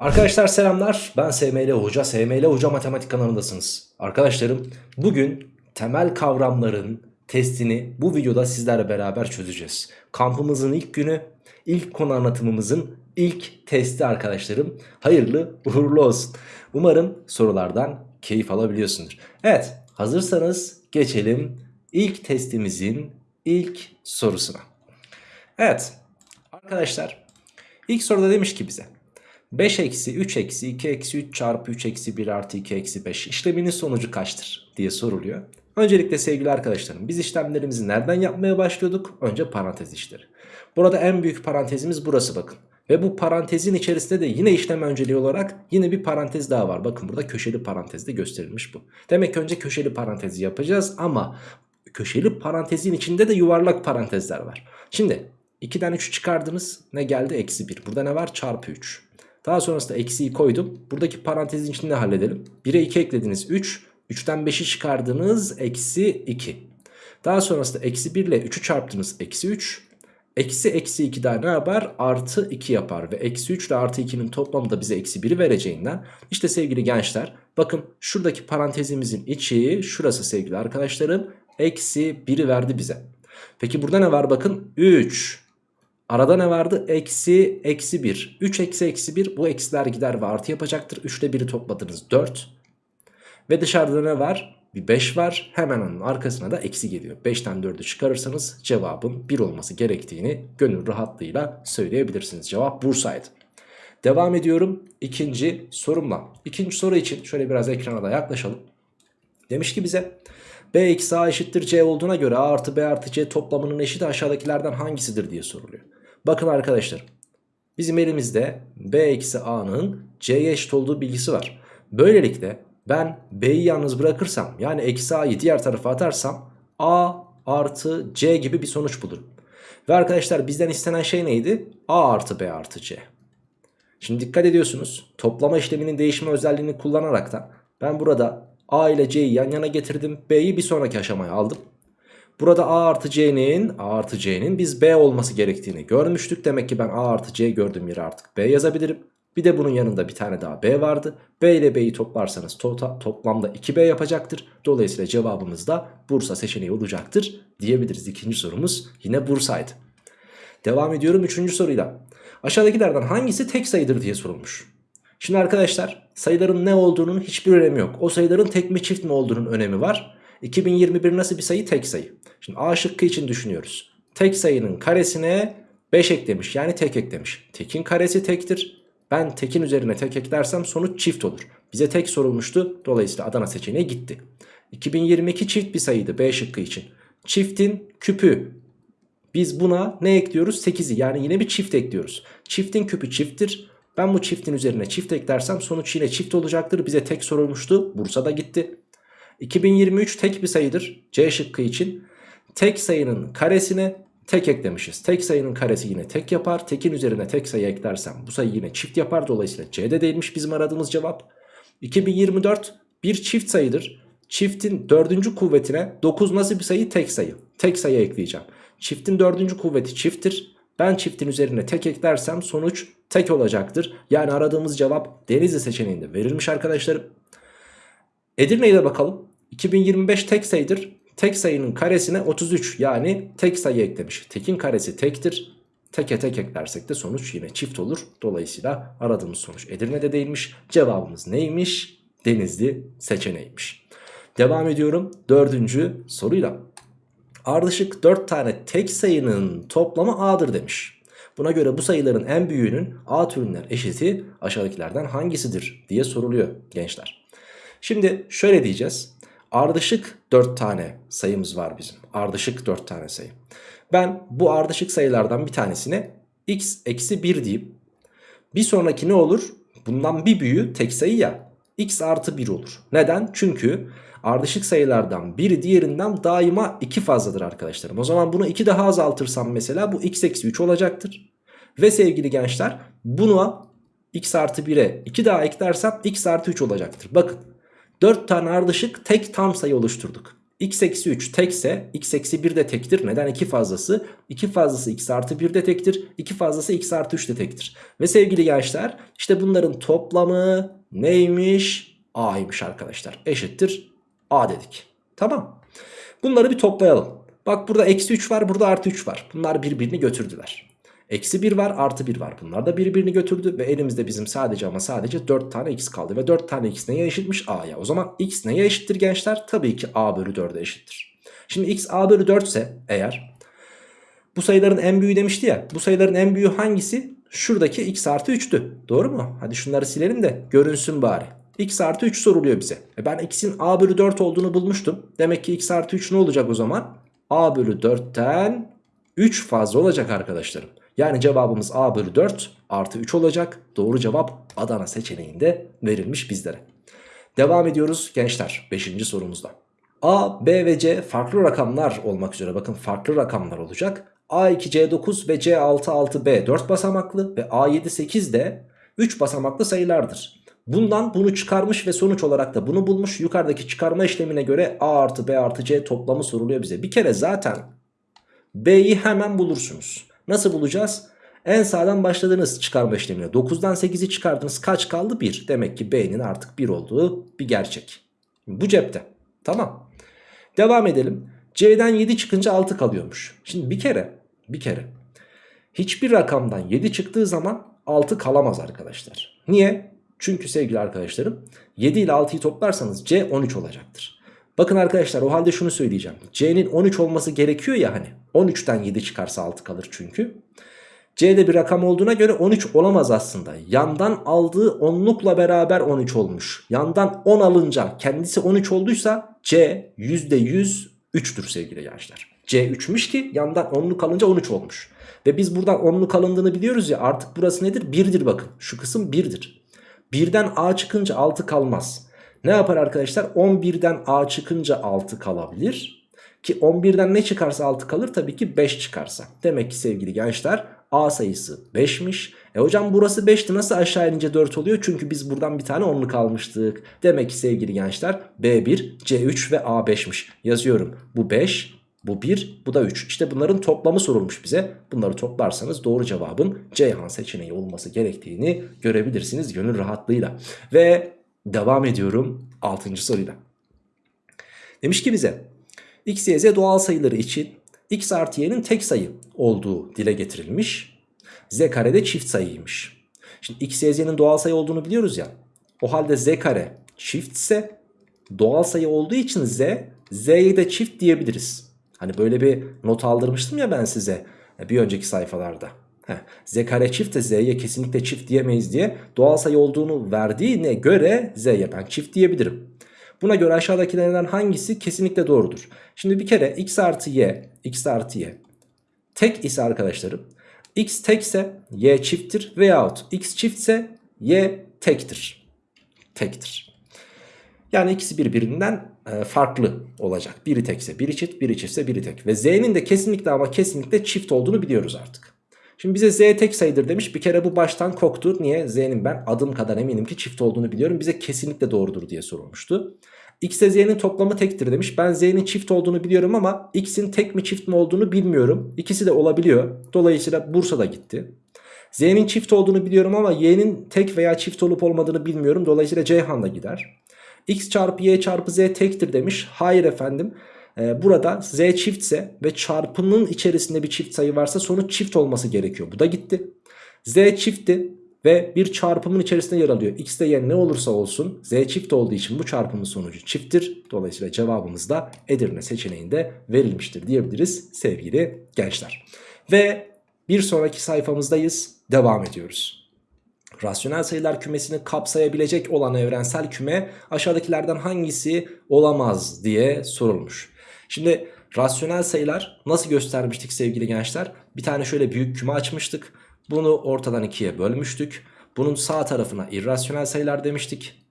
Arkadaşlar selamlar. Ben SML Hoca. SML Hoca Matematik kanalındasınız. Arkadaşlarım bugün temel kavramların testini bu videoda sizlerle beraber çözeceğiz. Kampımızın ilk günü, ilk konu anlatımımızın ilk testi arkadaşlarım. Hayırlı uğurlu olsun. Umarım sorulardan keyif alabiliyorsundur. Evet hazırsanız geçelim ilk testimizin ilk sorusuna. Evet arkadaşlar ilk soruda demiş ki bize 5 eksi 3 eksi 2 eksi 3 çarpı 3 eksi 1 artı 2 eksi 5 işleminin sonucu kaçtır diye soruluyor. Öncelikle sevgili arkadaşlarım biz işlemlerimizi nereden yapmaya başlıyorduk? Önce parantez işleri. Burada en büyük parantezimiz burası bakın. Ve bu parantezin içerisinde de yine işlem önceliği olarak yine bir parantez daha var. Bakın burada köşeli parantezde gösterilmiş bu. Demek ki önce köşeli parantezi yapacağız ama köşeli parantezin içinde de yuvarlak parantezler var. Şimdi 2'den 3'ü çıkardınız ne geldi? Eksi 1. Burada ne var? Çarpı 3. Daha sonrasında eksiyi koydum. Buradaki parantezin içinde halledelim. 1'e 2 eklediniz 3. 3'ten 5'i çıkardınız eksi 2. Daha sonrasında eksi 1 ile 3'ü çarptınız eksi 3. Eksi eksi 2 daha ne yapar? Artı 2 yapar. Ve eksi 3 ile artı 2'nin toplamı da bize eksi 1'i vereceğinden. işte sevgili gençler bakın şuradaki parantezimizin içi şurası sevgili arkadaşlarım. Eksi 1'i verdi bize. Peki burada ne var bakın? 3. Arada ne vardı? Eksi, eksi 1. 3 eksi eksi 1 bu eksiler gider ve artı yapacaktır. 3 ile 1'i topladınız 4. Ve dışarıda ne var? Bir 5 var. Hemen onun arkasına da eksi geliyor. 5'ten 4'ü çıkarırsanız cevabın 1 olması gerektiğini gönül rahatlığıyla söyleyebilirsiniz. Cevap Bursa'ydı. Devam ediyorum ikinci sorumla. İkinci soru için şöyle biraz ekrana da yaklaşalım. Demiş ki bize B eksi A eşittir C olduğuna göre A artı B artı C toplamının eşiti aşağıdakilerden hangisidir diye soruluyor. Bakın arkadaşlar bizim elimizde B eksi A'nın C'ye eşit olduğu bilgisi var. Böylelikle ben B'yi yalnız bırakırsam yani eksi A'yı diğer tarafa atarsam A artı C gibi bir sonuç bulurum. Ve arkadaşlar bizden istenen şey neydi? A artı B artı C. Şimdi dikkat ediyorsunuz toplama işleminin değişme özelliğini kullanarak da ben burada A ile C'yi yan yana getirdim. B'yi bir sonraki aşamaya aldım. Burada A artı C'nin A artı C'nin biz B olması gerektiğini görmüştük. Demek ki ben A artı C gördüğüm yere artık B yazabilirim. Bir de bunun yanında bir tane daha B vardı. B ile B'yi toplarsanız to toplamda 2B yapacaktır. Dolayısıyla cevabımız da Bursa seçeneği olacaktır diyebiliriz. İkinci sorumuz yine Bursa'ydı. Devam ediyorum üçüncü soruyla. Aşağıdakilerden hangisi tek sayıdır diye sorulmuş. Şimdi arkadaşlar sayıların ne olduğunun hiçbir önemi yok. O sayıların tek mi çift mi olduğunun önemi var. 2021 nasıl bir sayı? Tek sayı. Şimdi A şıkkı için düşünüyoruz. Tek sayının karesine 5 eklemiş yani tek eklemiş. Tekin karesi tektir. Ben tekin üzerine tek eklersem sonuç çift olur. Bize tek sorulmuştu. Dolayısıyla Adana seçeneği gitti. 2022 çift bir sayıydı B şıkkı için. Çiftin küpü. Biz buna ne ekliyoruz? 8'i yani yine bir çift ekliyoruz. Çiftin küpü çifttir. Ben bu çiftin üzerine çift eklersem sonuç yine çift olacaktır. Bize tek sorulmuştu. Bursa'da gitti. 2023 tek bir sayıdır. C şıkkı için. Tek sayının karesine tek eklemişiz. Tek sayının karesi yine tek yapar. Tekin üzerine tek sayı eklersem bu sayı yine çift yapar. Dolayısıyla C'de değilmiş bizim aradığımız cevap. 2024 bir çift sayıdır. Çiftin dördüncü kuvvetine 9 nasıl bir sayı? Tek sayı. Tek sayı ekleyeceğim. Çiftin dördüncü kuvveti çifttir. Ben çiftin üzerine tek eklersem sonuç tek olacaktır. Yani aradığımız cevap Denizli seçeneğinde verilmiş arkadaşlarım. Edirne'ye de bakalım. 2025 tek sayıdır. Tek sayının karesine 33 yani tek sayı eklemiş. Tekin karesi tektir. Teke tek eklersek de sonuç yine çift olur. Dolayısıyla aradığımız sonuç Edirne'de değilmiş. Cevabımız neymiş? Denizli seçeneğiymiş. Devam ediyorum dördüncü soruyla. Ardışık 4 tane tek sayının toplamı A'dır demiş. Buna göre bu sayıların en büyüğünün A türünden eşiti aşağıdakilerden hangisidir diye soruluyor gençler. Şimdi şöyle diyeceğiz. Ardışık 4 tane sayımız var bizim. Ardışık 4 tane sayı. Ben bu ardışık sayılardan bir tanesine x eksi 1 diyeyim. Bir sonraki ne olur? Bundan bir büyüğü tek sayı ya. x artı 1 olur. Neden? Çünkü ardışık sayılardan biri diğerinden daima 2 fazladır arkadaşlarım. O zaman bunu 2 daha azaltırsam mesela bu x eksi 3 olacaktır. Ve sevgili gençler buna x artı 1'e 2 daha eklersem x artı 3 olacaktır. Bakın 4 tane ardışık tek tam sayı oluşturduk. x eksi 3 tekse x eksi 1 de tektir. Neden? 2 fazlası. 2 fazlası x artı 1 de tektir. 2 fazlası x artı 3 de tektir. Ve sevgili gençler işte bunların toplamı neymiş? A'ymış arkadaşlar. Eşittir A dedik. Tamam. Bunları bir toplayalım. Bak burada eksi 3 var burada artı 3 var. Bunlar birbirini götürdüler. Eksi 1 var artı 1 var. Bunlar da birbirini götürdü ve elimizde bizim sadece ama sadece 4 tane x kaldı. Ve 4 tane x neye eşitmiş? A'ya. O zaman x neye eşittir gençler? Tabii ki a bölü 4'e eşittir. Şimdi x a bölü 4 ise eğer bu sayıların en büyüğü demişti ya. Bu sayıların en büyüğü hangisi? Şuradaki x artı 3'tü. Doğru mu? Hadi şunları silelim de görünsün bari. x artı 3 soruluyor bize. E ben x'in a bölü 4 olduğunu bulmuştum. Demek ki x artı 3 ne olacak o zaman? a bölü 4'ten 3 fazla olacak arkadaşlarım. Yani cevabımız A bölü 4 artı 3 olacak. Doğru cevap Adana seçeneğinde verilmiş bizlere. Devam ediyoruz gençler 5. sorumuzda. A, B ve C farklı rakamlar olmak üzere bakın farklı rakamlar olacak. A2 C9 ve C6 6B 4 basamaklı ve A7 8 de 3 basamaklı sayılardır. Bundan bunu çıkarmış ve sonuç olarak da bunu bulmuş. Yukarıdaki çıkarma işlemine göre A artı B artı C toplamı soruluyor bize. Bir kere zaten B'yi hemen bulursunuz. Nasıl bulacağız? En sağdan başladığınız çıkarma işlemine 9'dan 8'i çıkardınız kaç kaldı? 1. Demek ki B'nin artık 1 olduğu bir gerçek. Bu cepte. Tamam. Devam edelim. C'den 7 çıkınca 6 kalıyormuş. Şimdi bir kere bir kere hiçbir rakamdan 7 çıktığı zaman 6 kalamaz arkadaşlar. Niye? Çünkü sevgili arkadaşlarım 7 ile 6'yı toplarsanız C 13 olacaktır. Bakın arkadaşlar o halde şunu söyleyeceğim. C'nin 13 olması gerekiyor ya hani. 13'ten 7 çıkarsa 6 kalır çünkü. C'de bir rakam olduğuna göre 13 olamaz aslında. Yandan aldığı onlukla beraber 13 olmuş. Yandan 10 alınca kendisi 13 olduysa C %100 3'tür sevgili gençler. C 3'müş ki yandan onluk alınca 13 olmuş. Ve biz buradan onluk alındığını biliyoruz ya artık burası nedir? 1'dir bakın. Şu kısım 1'dir. 1'den A çıkınca 6 kalmaz. Ne yapar arkadaşlar? 11'den A çıkınca 6 kalabilir. Ki 11'den ne çıkarsa 6 kalır? Tabii ki 5 çıkarsa. Demek ki sevgili gençler A sayısı 5'miş. E hocam burası 5'ti nasıl aşağı inince 4 oluyor? Çünkü biz buradan bir tane onluk almıştık. Demek ki sevgili gençler B1, C3 ve A5'miş. Yazıyorum. Bu 5, bu 1, bu da 3. İşte bunların toplamı sorulmuş bize. Bunları toplarsanız doğru cevabın Ceyhan seçeneği olması gerektiğini görebilirsiniz gönül rahatlığıyla. Ve devam ediyorum 6. soruyla. Demiş ki bize x, y, z doğal sayıları için x artı y'nin tek sayı olduğu dile getirilmiş. z kare de çift sayıymış. Şimdi x, y, z'nin doğal sayı olduğunu biliyoruz ya. O halde z kare çiftse doğal sayı olduğu için z, z'ye de çift diyebiliriz. Hani böyle bir not aldırmıştım ya ben size bir önceki sayfalarda. Heh, z kare çift de z'ye kesinlikle çift diyemeyiz diye doğal sayı olduğunu verdiğine göre z'ye ben çift diyebilirim. Buna göre aşağıdakilerden hangisi kesinlikle doğrudur? Şimdi bir kere x artı y, x artı y tek ise arkadaşlarım x tekse y çifttir veyahut x çiftse y tektir. Tektir. Yani ikisi birbirinden e, farklı olacak. Biri tekse biri çift, biri çiftse biri tek. Ve z'nin de kesinlikle ama kesinlikle çift olduğunu biliyoruz artık. Şimdi bize z tek sayıdır demiş. Bir kere bu baştan koktu. Niye? Z'nin ben adım kadar eminim ki çift olduğunu biliyorum. Bize kesinlikle doğrudur diye sorulmuştu. X ile z'nin toplamı tektir demiş. Ben z'nin çift olduğunu biliyorum ama x'in tek mi çift mi olduğunu bilmiyorum. İkisi de olabiliyor. Dolayısıyla Bursa da gitti. Z'nin çift olduğunu biliyorum ama y'nin tek veya çift olup olmadığını bilmiyorum. Dolayısıyla Ceyhan da gider. x çarpı y çarpı z tektir demiş. Hayır efendim. Ee, burada z çiftse ve çarpının içerisinde bir çift sayı varsa sonuç çift olması gerekiyor. Bu da gitti. Z çiftti ve bir çarpımın içerisinde yer alıyor. X de y ne olursa olsun z çift olduğu için bu çarpımın sonucu çifttir. Dolayısıyla cevabımız da Edirne seçeneğinde verilmiştir diyebiliriz sevgili gençler. Ve bir sonraki sayfamızdayız. Devam ediyoruz. Rasyonel sayılar kümesini kapsayabilecek olan evrensel küme aşağıdakilerden hangisi olamaz diye sorulmuş. Şimdi rasyonel sayılar nasıl göstermiştik sevgili gençler? Bir tane şöyle büyük küme açmıştık. Bunu ortadan ikiye bölmüştük. Bunun sağ tarafına irrasyonel sayılar demiştik.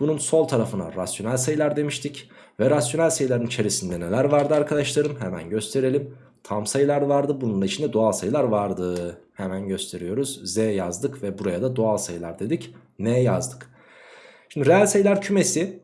Bunun sol tarafına rasyonel sayılar demiştik. Ve rasyonel sayıların içerisinde neler vardı arkadaşlarım? Hemen gösterelim. Tam sayılar vardı. Bunun içinde doğal sayılar vardı. Hemen gösteriyoruz. Z yazdık ve buraya da doğal sayılar dedik. N yazdık. Şimdi reel sayılar kümesi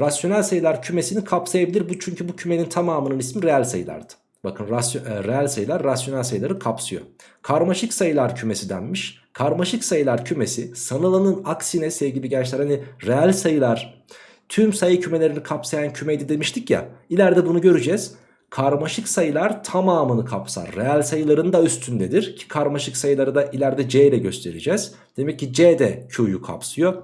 rasyonel sayılar kümesini kapsayabilir. Bu çünkü bu kümenin tamamının ismi reel sayılardı. Bakın e, reel sayılar rasyonel sayıları kapsıyor. Karmaşık sayılar kümesi denmiş. Karmaşık sayılar kümesi sanılanın aksine sevgili gençler hani reel sayılar tüm sayı kümelerini kapsayan kümeydi demiştik ya. İleride bunu göreceğiz. Karmaşık sayılar tamamını kapsar. Reel sayıların da üstündedir ki karmaşık sayıları da ileride C ile göstereceğiz. Demek ki C de Q'yu kapsıyor.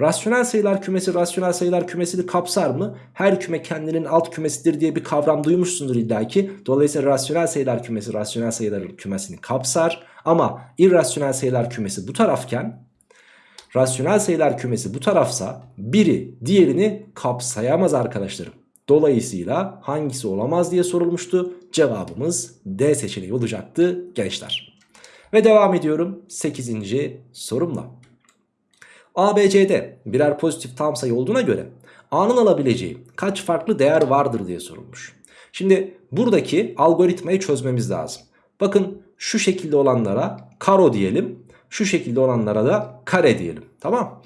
Rasyonel sayılar kümesi rasyonel sayılar kümesini kapsar mı? Her küme kendinin alt kümesidir diye bir kavram duymuşsundur illaki. Dolayısıyla rasyonel sayılar kümesi rasyonel sayılar kümesini kapsar. Ama irrasyonel sayılar kümesi bu tarafken rasyonel sayılar kümesi bu tarafsa biri diğerini kapsayamaz arkadaşlarım. Dolayısıyla hangisi olamaz diye sorulmuştu. Cevabımız D seçeneği olacaktı gençler. Ve devam ediyorum 8. sorumla. ABC'de birer pozitif tam sayı olduğuna göre A'nın alabileceği kaç farklı değer vardır diye sorulmuş. Şimdi buradaki algoritmayı çözmemiz lazım. Bakın şu şekilde olanlara karo diyelim. Şu şekilde olanlara da kare diyelim. Tamam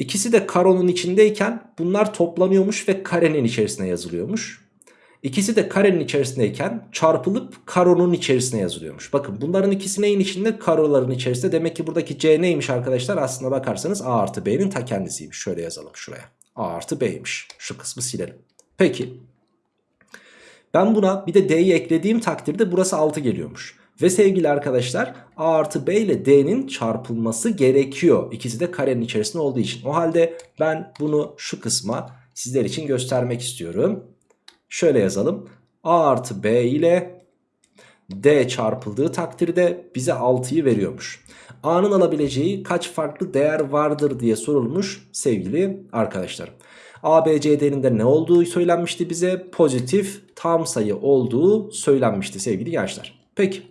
İkisi de karonun içindeyken bunlar toplanıyormuş ve karenin içerisine yazılıyormuş. İkisi de karenin içerisindeyken çarpılıp karonun içerisine yazılıyormuş. Bakın bunların ikisi neyin içinde? Karoların içerisinde. Demek ki buradaki C neymiş arkadaşlar? Aslına bakarsanız A artı B'nin ta kendisiymiş. Şöyle yazalım şuraya. A artı B'ymiş. Şu kısmı silelim. Peki. Ben buna bir de D'yi eklediğim takdirde burası 6 geliyormuş. Ve sevgili arkadaşlar A artı B ile D'nin çarpılması gerekiyor. İkisi de karenin içerisinde olduğu için. O halde ben bunu şu kısma sizler için göstermek istiyorum. Şöyle yazalım. A artı B ile D çarpıldığı takdirde bize 6'yı veriyormuş. A'nın alabileceği kaç farklı değer vardır diye sorulmuş sevgili arkadaşlarım. A, B, C değerinde ne olduğu söylenmişti bize. Pozitif tam sayı olduğu söylenmişti sevgili gençler. Peki.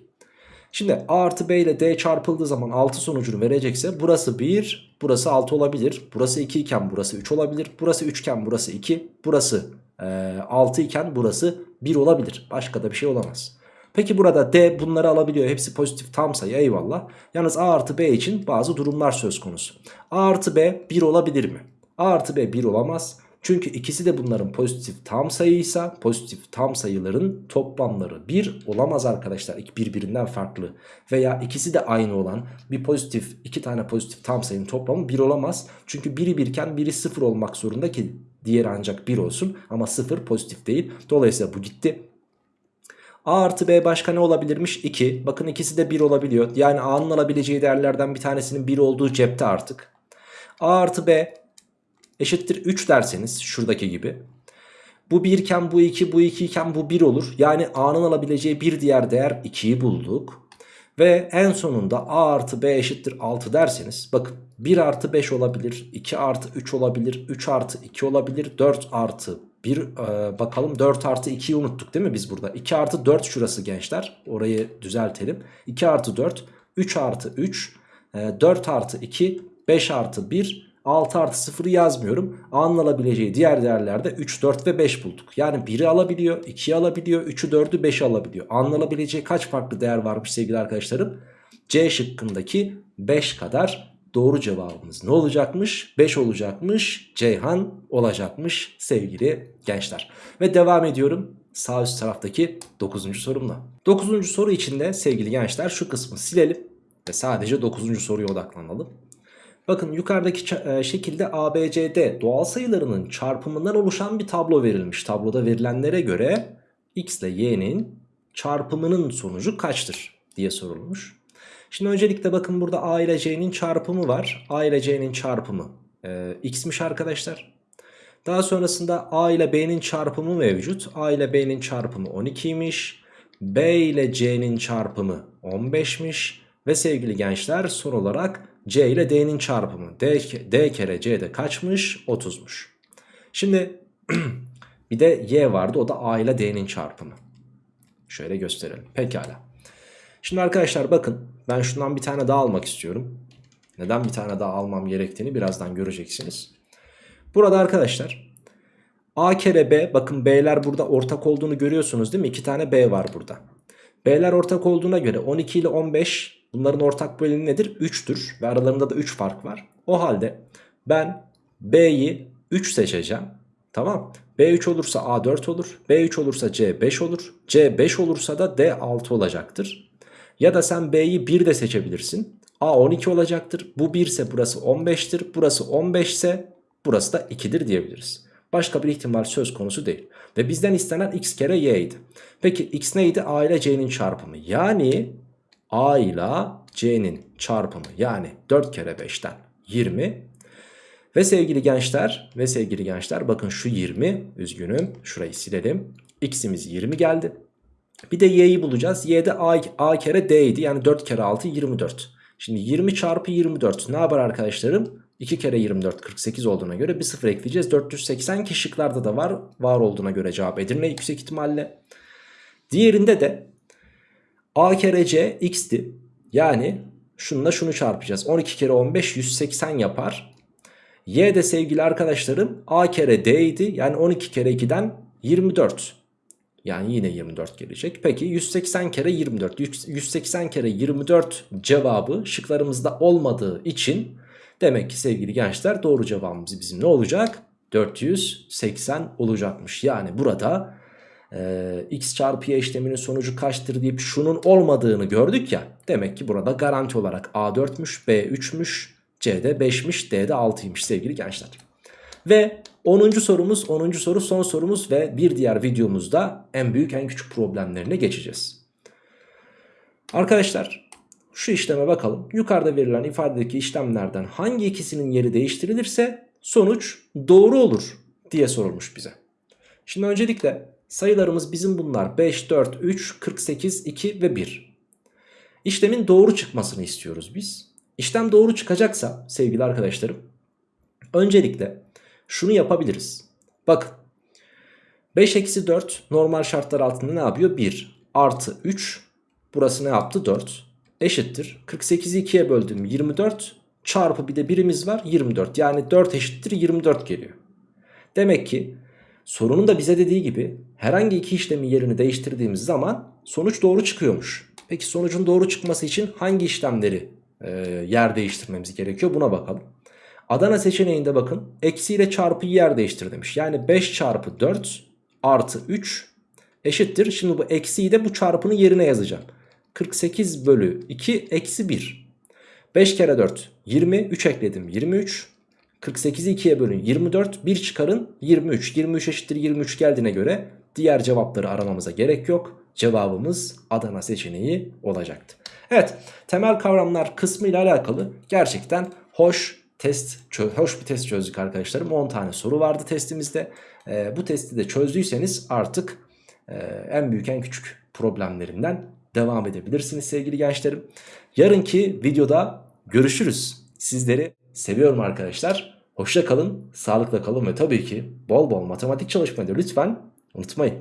Şimdi A artı B ile D çarpıldığı zaman 6 sonucunu verecekse burası 1, burası 6 olabilir. Burası 2 iken burası 3 olabilir. Burası 3 iken burası 2, burası e, 6 iken burası 1 olabilir. Başka da bir şey olamaz. Peki burada D bunları alabiliyor. Hepsi pozitif tam sayı eyvallah. Yalnız A artı B için bazı durumlar söz konusu. A artı B 1 olabilir mi? A artı B 1 olamaz. Çünkü ikisi de bunların pozitif tam sayıysa pozitif tam sayıların toplamları 1 olamaz arkadaşlar. Birbirinden farklı. Veya ikisi de aynı olan bir pozitif iki tane pozitif tam sayının toplamı 1 olamaz. Çünkü biri birken biri 0 olmak zorunda ki diğeri ancak 1 olsun. Ama 0 pozitif değil. Dolayısıyla bu gitti. A artı B başka ne olabilirmiş? 2. Bakın ikisi de 1 olabiliyor. Yani A'nın alabileceği değerlerden bir tanesinin 1 olduğu cepte artık. A artı B eşittir 3 derseniz şuradaki gibi. Bu 1 iken bu 2 bu 2 iken bu 1 olur. Yani A'nın alabileceği bir diğer değer 2'yi bulduk. Ve en sonunda A artı B eşittir 6 derseniz bakın 1 artı 5 olabilir 2 artı 3 olabilir 3 artı 2 olabilir 4 artı 1 e, bakalım 4 artı 2'yi unuttuk değil mi biz burada 2 artı 4 şurası gençler orayı düzeltelim 2 artı 4 3 artı 3 e, 4 artı 2 5 artı 1 6 artı 0'ı yazmıyorum. A'nın diğer değerlerde 3, 4 ve 5 bulduk. Yani 1'i alabiliyor, 2'yi alabiliyor, 3'ü, 4'ü, 5'i alabiliyor. A'nın kaç farklı değer varmış sevgili arkadaşlarım? C şıkkındaki 5 kadar doğru cevabımız ne olacakmış? 5 olacakmış. Ceyhan olacakmış sevgili gençler. Ve devam ediyorum sağ üst taraftaki 9. sorumla. 9. soru içinde sevgili gençler şu kısmı silelim ve sadece 9. soruya odaklanalım. Bakın yukarıdaki e, şekilde ABCD doğal sayılarının çarpımından oluşan bir tablo verilmiş. Tabloda verilenlere göre x ile y'nin çarpımının sonucu kaçtır diye sorulmuş. Şimdi öncelikle bakın burada a ile c'nin çarpımı var. a ile c'nin çarpımı e, x'miş arkadaşlar. Daha sonrasında a ile b'nin çarpımı mevcut. a ile b'nin çarpımı 12'ymiş. b ile c'nin çarpımı 15'miş. Ve sevgili gençler son olarak C ile D'nin çarpımı. D, D kere C'de kaçmış? 30'muş. Şimdi bir de Y vardı o da A ile D'nin çarpımı. Şöyle gösterelim. Pekala. Şimdi arkadaşlar bakın ben şundan bir tane daha almak istiyorum. Neden bir tane daha almam gerektiğini birazdan göreceksiniz. Burada arkadaşlar A kere B bakın B'ler burada ortak olduğunu görüyorsunuz değil mi? İki tane B var burada. B'ler ortak olduğuna göre 12 ile 15 Bunların ortak böleni nedir? 3'tür ve aralarında da 3 fark var. O halde ben B'yi 3 seçeceğim. Tamam. B3 olursa A4 olur. B3 olursa C5 olur. C5 olursa da D6 olacaktır. Ya da sen B'yi 1 de seçebilirsin. A12 olacaktır. Bu 1 ise burası 15'tir. Burası 15 ise burası da 2'dir diyebiliriz. Başka bir ihtimal söz konusu değil. Ve bizden istenen x kere y idi. Peki x neydi? A ile c'nin çarpımı. Yani a ile c'nin çarpımı. Yani 4 kere 5'ten 20. Ve sevgili gençler ve sevgili gençler bakın şu 20 üzgünüm şurayı silelim. X'imiz 20 geldi. Bir de y'yi bulacağız. Y'de a, a kere d idi. Yani 4 kere 6 24. Şimdi 20 çarpı 24 ne yapar arkadaşlarım? 2 kere 24 48 olduğuna göre bir sıfır ekleyeceğiz. 480 ki şıklarda da var. Var olduğuna göre cevap Edirne yüksek ihtimalle. Diğerinde de a kere c x'ti. Yani şununla şunu çarpacağız. 12 kere 15 180 yapar. Y de sevgili arkadaşlarım a kere d idi. Yani 12 kere 2'den 24. Yani yine 24 gelecek. Peki 180 kere 24. 180 kere 24 cevabı şıklarımızda olmadığı için demek ki sevgili gençler doğru cevabımız bizim ne olacak? 480 olacakmış. Yani burada e, x çarpı y işleminin sonucu kaçtır deyip şunun olmadığını gördük ya. Demek ki burada garanti olarak A4'müş, B3'müş, C'de 5'miş, D'de 6'ymış sevgili gençler. Ve 10. sorumuz 10. soru son sorumuz ve bir diğer videomuzda en büyük en küçük problemlerine geçeceğiz. Arkadaşlar şu işleme bakalım. Yukarıda verilen ifadedeki işlemlerden hangi ikisinin yeri değiştirilirse sonuç doğru olur diye sorulmuş bize. Şimdi öncelikle sayılarımız bizim bunlar 5, 4, 3, 48, 2 ve 1. İşlemin doğru çıkmasını istiyoruz biz. İşlem doğru çıkacaksa sevgili arkadaşlarım öncelikle şunu yapabiliriz. Bakın 5 eksi 4 normal şartlar altında ne yapıyor? 1 artı 3 burası ne yaptı? 4 eşittir. 48'i 2'ye böldüm 24 çarpı bir de birimiz var 24 yani 4 eşittir 24 geliyor. Demek ki sorunun da bize dediği gibi herhangi iki işlemin yerini değiştirdiğimiz zaman sonuç doğru çıkıyormuş. Peki sonucun doğru çıkması için hangi işlemleri e, yer değiştirmemiz gerekiyor buna bakalım. Adana seçeneğinde bakın eksi ile çarpıyı yer değiştir demiş. Yani 5 çarpı 4 artı 3 eşittir. Şimdi bu eksiyi de bu çarpının yerine yazacağım. 48 bölü 2 eksi 1. 5 kere 4 20 3 ekledim 23. 48'i 2'ye bölün. 24 1 çıkarın. 23. 23 eşittir 23 geldiğine göre diğer cevapları aramamıza gerek yok. Cevabımız Adana seçeneği olacaktı. Evet temel kavramlar kısmı ile alakalı. Gerçekten hoş test hoş bir test çözdük arkadaşlarım. 10 tane soru vardı testimizde. Ee, bu testi de çözdüyseniz artık e, en büyük en küçük problemlerinden devam edebilirsiniz sevgili gençlerim. Yarınki videoda görüşürüz. Sizleri seviyorum arkadaşlar. Hoşça kalın sağlıkla kalın ve tabii ki bol bol matematik çalışmayı da lütfen unutmayın